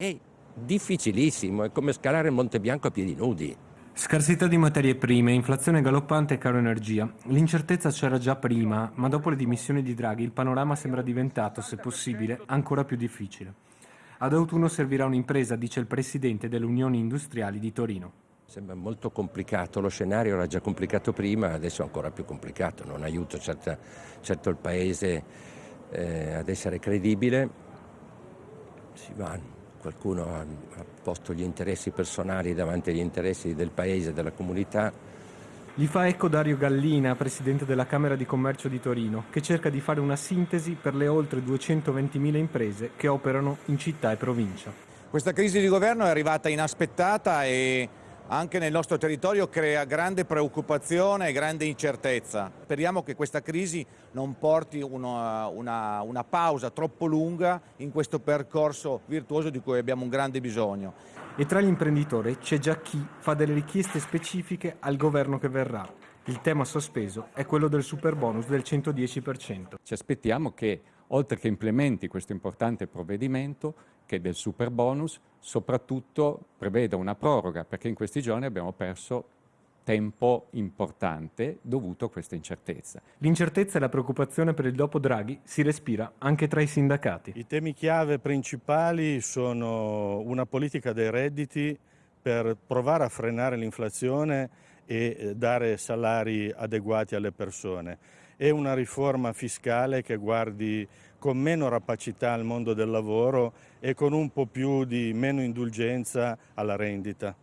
È difficilissimo, è come scalare il Monte Bianco a piedi nudi. Scarsità di materie prime, inflazione galoppante e caro energia. L'incertezza c'era già prima, ma dopo le dimissioni di Draghi il panorama sembra diventato, se possibile, ancora più difficile. Ad autunno servirà un'impresa, dice il presidente delle Unioni Industriali di Torino. Sembra molto complicato, lo scenario era già complicato prima, adesso è ancora più complicato, non aiuta certo, certo il Paese eh, ad essere credibile. Si va qualcuno ha, posto gli interessi personali davanti agli interessi del paese, della comunità. Gli fa ecco Dario Gallina, presidente della Camera di Commercio di Torino, che cerca di fare una sintesi per le oltre 220.000 imprese che operano in città e provincia. Questa crisi di governo è arrivata inaspettata e anche nel nostro territorio crea grande preoccupazione e grande incertezza. Speriamo che questa crisi non porti una, una, una, pausa troppo lunga in questo percorso virtuoso di cui abbiamo un grande bisogno. E tra gli imprenditori c'è già chi fa delle richieste specifiche al governo che verrà. Il tema sospeso è quello del super bonus del 110%. Ci aspettiamo che, oltre che implementi questo importante provvedimento, che del super bonus, soprattutto preveda una proroga, perché in questi giorni abbiamo perso tempo importante dovuto a questa incertezza. L'incertezza e la preoccupazione per il dopo Draghi si respira anche tra i sindacati. I temi chiave principali sono una politica dei redditi per provare a frenare l'inflazione e eh, dare salari adeguati alle persone e una riforma fiscale che guardi con meno rapacità al mondo del lavoro e con un po' più di meno indulgenza alla rendita.